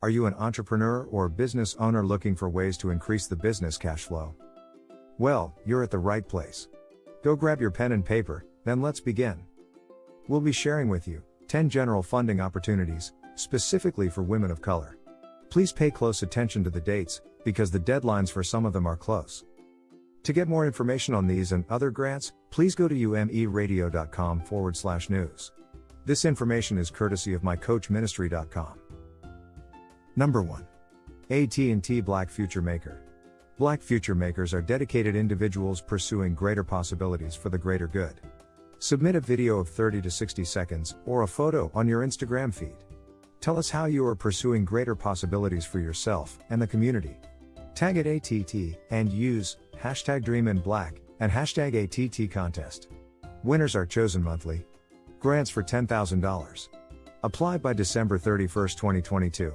Are you an entrepreneur or business owner looking for ways to increase the business cash flow? Well, you're at the right place. Go grab your pen and paper, then let's begin. We'll be sharing with you 10 general funding opportunities, specifically for women of color. Please pay close attention to the dates, because the deadlines for some of them are close. To get more information on these and other grants, please go to umeradio.com forward slash news. This information is courtesy of mycoachministry.com. Number 1. AT&T Black Future Maker. Black Future Makers are dedicated individuals pursuing greater possibilities for the greater good. Submit a video of 30 to 60 seconds or a photo on your Instagram feed. Tell us how you are pursuing greater possibilities for yourself and the community. Tag it ATT and use hashtag Dream in Black and hashtag ATT contest. Winners are chosen monthly. Grants for $10,000. Apply by December 31, 2022.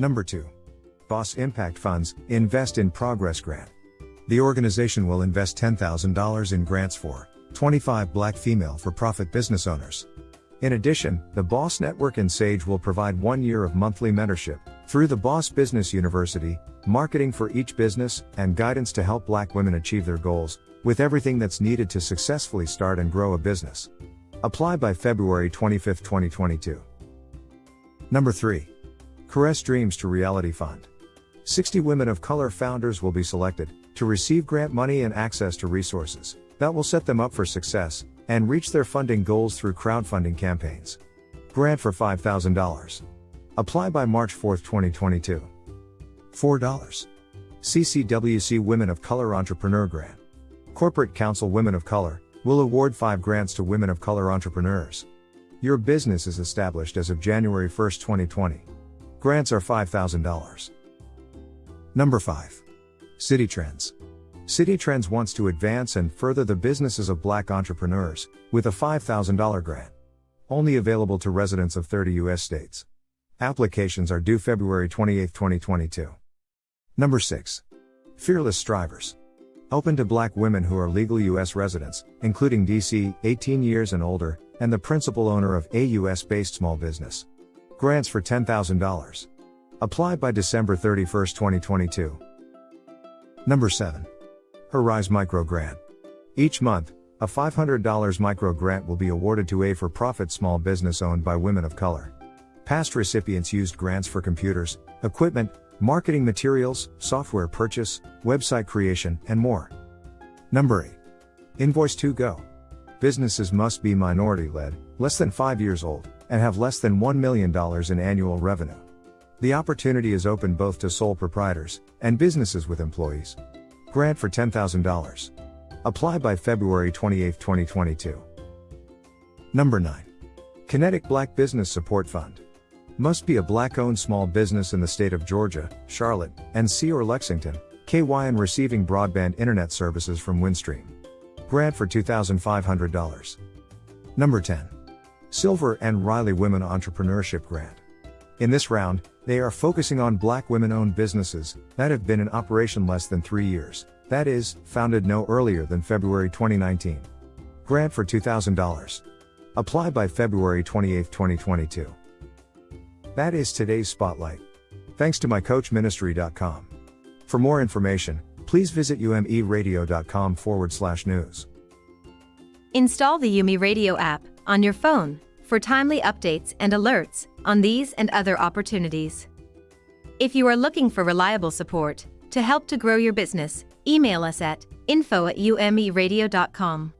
Number 2. Boss Impact Funds Invest in Progress Grant. The organization will invest $10,000 in grants for 25 black female for profit business owners. In addition, the Boss Network and Sage will provide one year of monthly mentorship through the Boss Business University, marketing for each business, and guidance to help black women achieve their goals, with everything that's needed to successfully start and grow a business. Apply by February 25, 2022. Number 3. Caress Dreams to Reality Fund. 60 women of color founders will be selected to receive grant money and access to resources that will set them up for success and reach their funding goals through crowdfunding campaigns. Grant for $5,000. Apply by March 4, 2022. $4. CCWC Women of Color Entrepreneur Grant. Corporate Counsel Women of Color will award 5 grants to women of color entrepreneurs. Your business is established as of January 1, 2020. Grants are $5,000. Number 5. Citi Trends. Citi Trends wants to advance and further the businesses of black entrepreneurs with a $5,000 grant. Only available to residents of 30 U.S. states. Applications are due February 28, 2022. Number 6. Fearless Strivers. Open to black women who are legal U.S. residents, including DC, 18 years and older, and the principal owner of a U.S. based small business. Grants for $10,000. Apply by December 31, 2022. Number 7. Arise Micro Grant. Each month, a $500 micro grant will be awarded to a for profit small business owned by women of color. Past recipients used grants for computers, equipment, marketing materials, software purchase, website creation, and more. Number 8. Invoice 2 Go. Businesses must be minority led, less than 5 years old, and have less than $1 million in annual revenue. The opportunity is open both to sole proprietors and businesses with employees. Grant for $10,000. Apply by February 28, 2022. Number 9. Kinetic Black Business Support Fund. Must be a black owned small business in the state of Georgia, Charlotte, NC or Lexington, KY and receiving broadband internet services from Windstream. Grant for $2,500. Number 10. Silver and Riley Women Entrepreneurship Grant. In this round, they are focusing on black women owned businesses that have been in operation less than three years, that is, founded no earlier than February 2019. Grant for $2,000. Apply by February 28, 2022. That is today's spotlight. Thanks to mycoachministry.com. For more information, please visit umeradio.com forward slash news. Install the Yumi Radio app on your phone for timely updates and alerts on these and other opportunities. If you are looking for reliable support to help to grow your business, email us at info at umeradio.com.